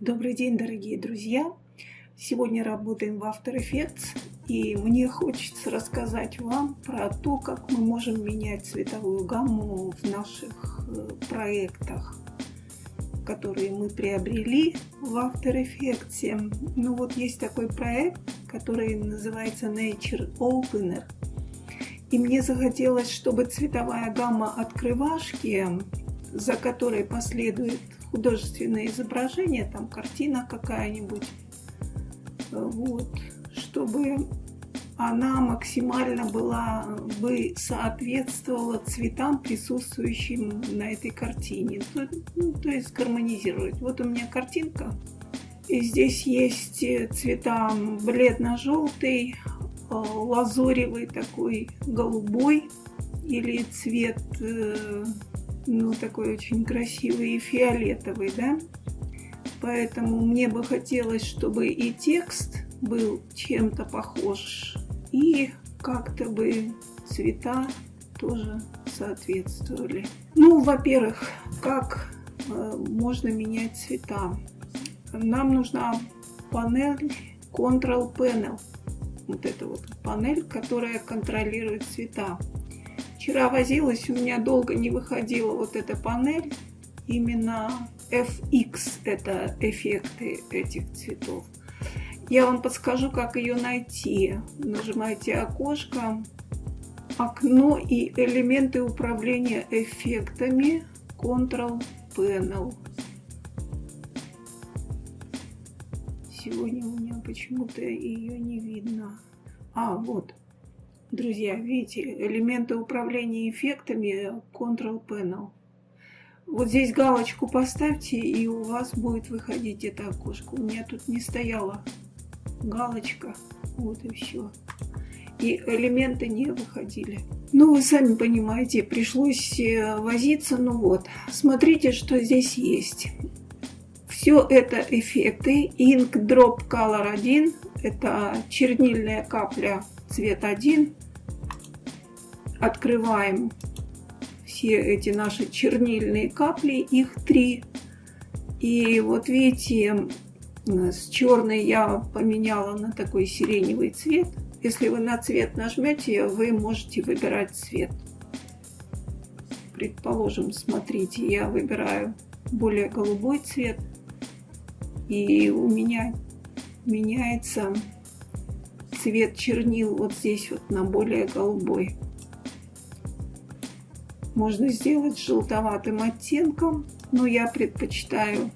Добрый день, дорогие друзья! Сегодня работаем в After Effects, и мне хочется рассказать вам про то, как мы можем менять цветовую гамму в наших э, проектах, которые мы приобрели в After Effects. Ну вот есть такой проект, который называется Nature Opener. И мне захотелось, чтобы цветовая гамма открывашки, за которой последует художественное изображение, там картина какая-нибудь, вот, чтобы она максимально была бы соответствовала цветам, присутствующим на этой картине. То, ну, то есть гармонизировать. Вот у меня картинка. И здесь есть цвета бледно-желтый, э, лазоревый такой, голубой или цвет э, ну, такой очень красивый и фиолетовый, да. Поэтому мне бы хотелось, чтобы и текст был чем-то похож, и как-то бы цвета тоже соответствовали. Ну, во-первых, как э, можно менять цвета? Нам нужна панель Control Panel. Вот эта вот панель, которая контролирует цвета. Вчера возилась, у меня долго не выходила вот эта панель. Именно FX – это эффекты этих цветов. Я вам подскажу, как ее найти. Нажимаете окошко, окно и элементы управления эффектами, Control Panel. Сегодня у меня почему-то ее не видно. А, вот. Друзья, видите, элементы управления эффектами Control Panel. Вот здесь галочку поставьте, и у вас будет выходить это окошко. У меня тут не стояла галочка. Вот и все. И элементы не выходили. Ну, вы сами понимаете, пришлось э, возиться. Ну вот, смотрите, что здесь есть. Все это эффекты. Ink Drop Color 1. Это чернильная капля цвет 1 открываем все эти наши чернильные капли, их три. И вот видите, с черной я поменяла на такой сиреневый цвет. Если вы на цвет нажмете, вы можете выбирать цвет. Предположим, смотрите, я выбираю более голубой цвет. И у меня меняется цвет чернил вот здесь вот на более голубой. Можно сделать желтоватым оттенком, но я предпочитаю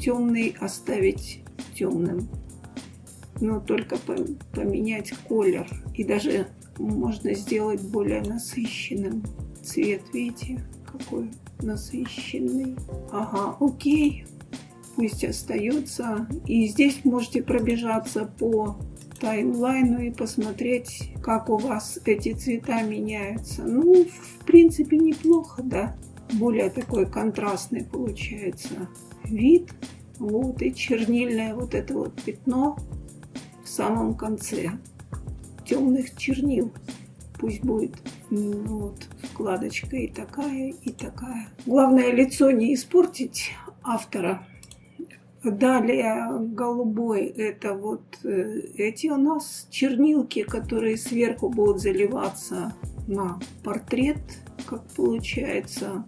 темный оставить темным. Но только поменять колер. И даже можно сделать более насыщенным цвет. Видите, какой насыщенный. Ага, окей. Пусть остается. И здесь можете пробежаться по таймлайну и посмотреть, как у вас эти цвета меняются. Ну, в принципе, неплохо, да. Более такой контрастный получается вид. Вот, и чернильное вот это вот пятно в самом конце. Темных чернил. Пусть будет ну, вот, вкладочка и такая, и такая. Главное лицо не испортить автора. Далее голубой это вот э, эти у нас чернилки, которые сверху будут заливаться на портрет, как получается.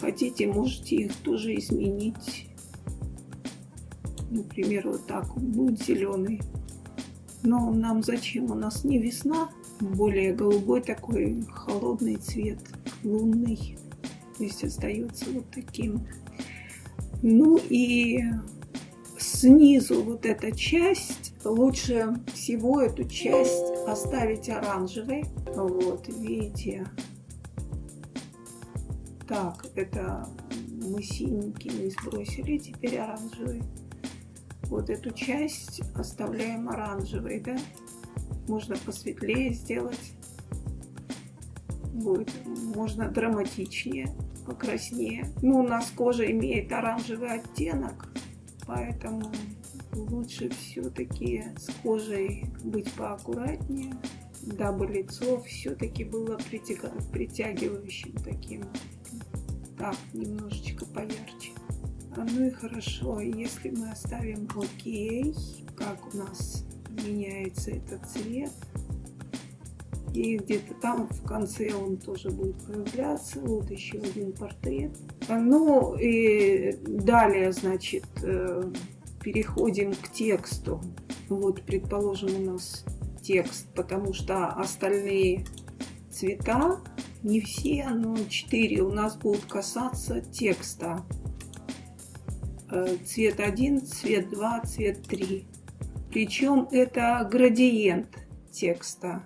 Хотите, можете их тоже изменить. Например, вот так он будет зеленый. Но нам зачем? У нас не весна, более голубой такой холодный цвет, лунный. То есть остается вот таким. Ну и снизу вот эта часть, лучше всего эту часть оставить оранжевой. Вот, видите. Так, это мы синенький не сбросили, теперь оранжевый. Вот эту часть оставляем оранжевой, да? Можно посветлее сделать. Будет, можно драматичнее покраснее. Ну, у нас кожа имеет оранжевый оттенок, поэтому лучше все-таки с кожей быть поаккуратнее, дабы лицо все-таки было притягивающим таким. Так, немножечко поярче. Ну и хорошо, если мы оставим окей, как у нас меняется этот цвет. И где-то там в конце он тоже будет появляться. Вот еще один портрет. Ну и далее, значит, э, переходим к тексту. Вот, предположим, у нас текст, потому что остальные цвета, не все, но 4 у нас будут касаться текста. Э, цвет 1, цвет 2, цвет 3. Причем это градиент текста.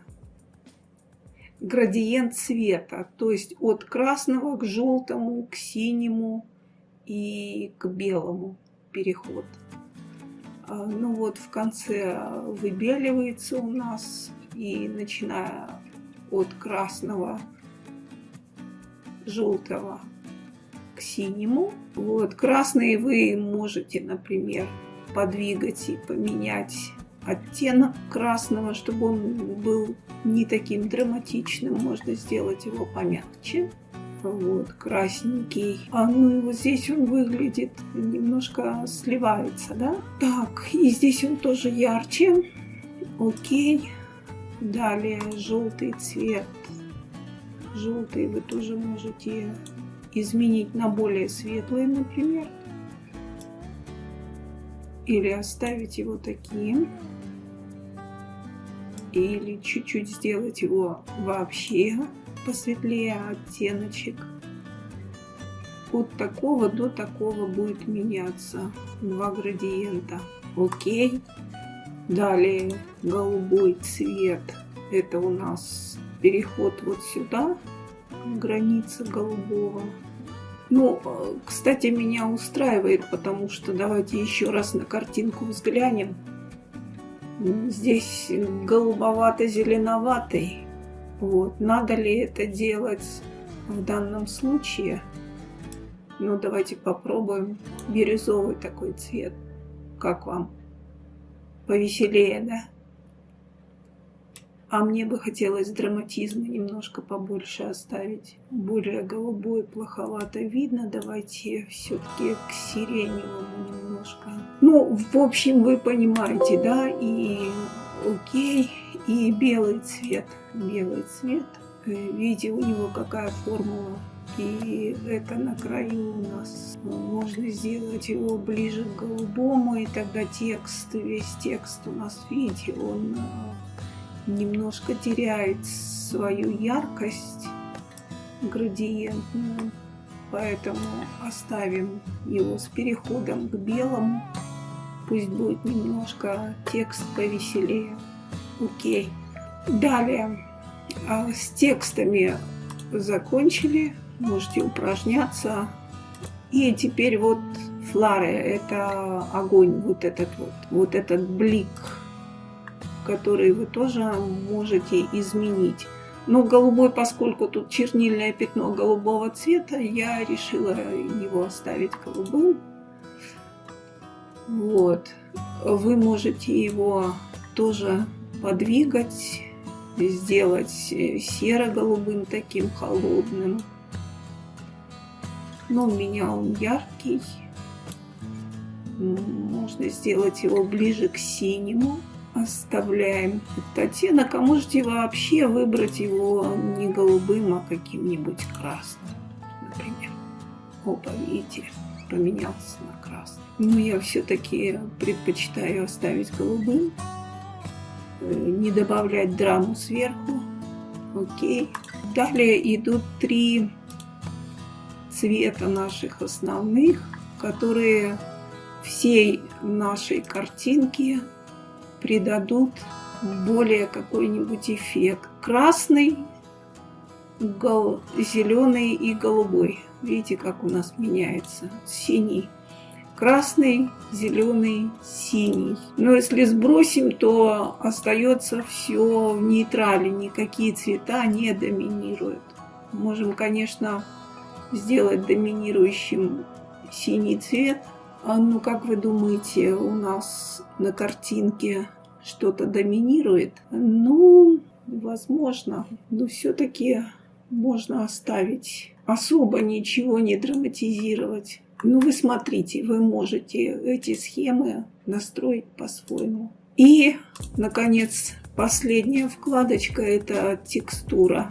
Градиент цвета, то есть от красного к желтому, к синему и к белому переход. А, ну вот в конце выбеливается у нас и начиная от красного, желтого к синему. Вот, красный вы можете, например, подвигать и поменять оттенок красного, чтобы он был не таким драматичным. Можно сделать его помягче. Вот, красненький. А ну и вот здесь он выглядит немножко сливается, да? Так, и здесь он тоже ярче. Окей. Далее желтый цвет. Желтый вы тоже можете изменить на более светлый, например. Или оставить его таким. Или чуть-чуть сделать его вообще посветлее оттеночек. От такого до такого будет меняться два градиента. Окей. Далее голубой цвет. Это у нас переход вот сюда, граница голубого. Ну, кстати, меня устраивает, потому что давайте еще раз на картинку взглянем. Здесь голубовато-зеленоватый. Вот. Надо ли это делать в данном случае? Ну, давайте попробуем бирюзовый такой цвет. Как вам? Повеселее, да? А мне бы хотелось драматизма немножко побольше оставить. Более голубой плоховато видно. Давайте все-таки к сиреневому немножко. Ну, в общем, вы понимаете, да? И окей. И белый цвет. Белый цвет. Э, видите, у него какая формула. И это на краю у нас. Можно сделать его ближе к голубому. И тогда текст, весь текст у нас, видите, он э, немножко теряет свою яркость градиентную, поэтому оставим его с переходом к белому. Пусть будет немножко текст повеселее. Окей. Далее а, с текстами закончили. Можете упражняться. И теперь вот флары, это огонь, вот этот вот, вот этот блик которые вы тоже можете изменить. Но голубой, поскольку тут чернильное пятно голубого цвета, я решила его оставить голубым. Вот. Вы можете его тоже подвигать, сделать серо-голубым таким холодным. Но у меня он яркий. Можно сделать его ближе к синему оставляем оттенок, а можете вообще выбрать его не голубым, а каким-нибудь красным, например. Опа, видите, поменялся на красный. Но я все-таки предпочитаю оставить голубым, э, не добавлять драму сверху. Окей. Далее идут три цвета наших основных, которые всей нашей картинке придадут более какой-нибудь эффект. Красный, гол, зеленый и голубой. Видите, как у нас меняется. Синий. Красный, зеленый, синий. Но если сбросим, то остается все в нейтрале. Никакие цвета не доминируют. Можем, конечно, сделать доминирующим синий цвет – а ну, как вы думаете, у нас на картинке что-то доминирует? Ну, возможно, но все-таки можно оставить. Особо ничего не драматизировать. Ну, вы смотрите, вы можете эти схемы настроить по-своему. И, наконец, последняя вкладочка – это текстура.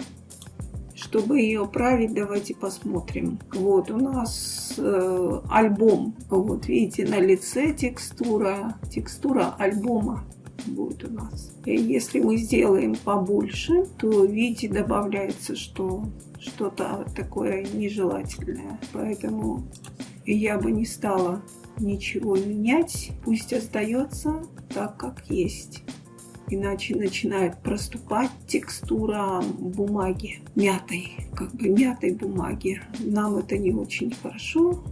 Чтобы ее править, давайте посмотрим. Вот у нас э, альбом. Вот видите, на лице текстура. Текстура альбома будет у нас. И если мы сделаем побольше, то видите, добавляется, что что-то такое нежелательное. Поэтому я бы не стала ничего менять. Пусть остается так, как есть иначе начинает проступать текстура бумаги, мятой, как бы мятой бумаги. Нам это не очень хорошо,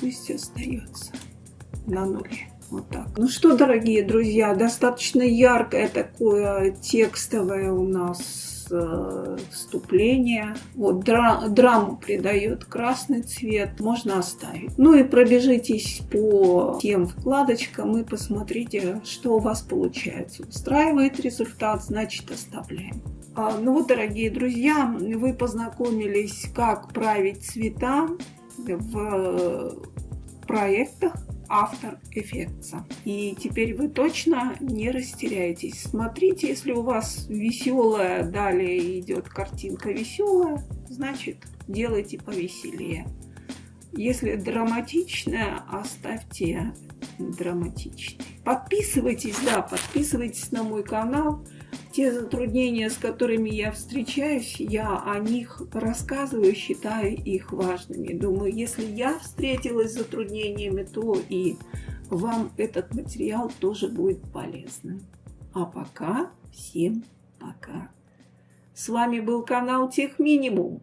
пусть остается на нуле. Вот так. Ну что, дорогие друзья, достаточно яркое такое текстовое у нас э, вступление. Вот дра драму придает красный цвет, можно оставить. Ну и пробежитесь по тем вкладочкам и посмотрите, что у вас получается. Устраивает результат, значит оставляем. А, ну вот, дорогие друзья, вы познакомились, как править цвета в проектах автор эффекта. И теперь вы точно не растеряетесь. Смотрите, если у вас веселая, далее идет картинка веселая, значит делайте повеселее. Если драматичная, оставьте драматичной. Подписывайтесь, да, подписывайтесь на мой канал те затруднения, с которыми я встречаюсь, я о них рассказываю, считаю их важными. Думаю, если я встретилась с затруднениями, то и вам этот материал тоже будет полезным. А пока всем пока. С вами был канал Тех Минимум.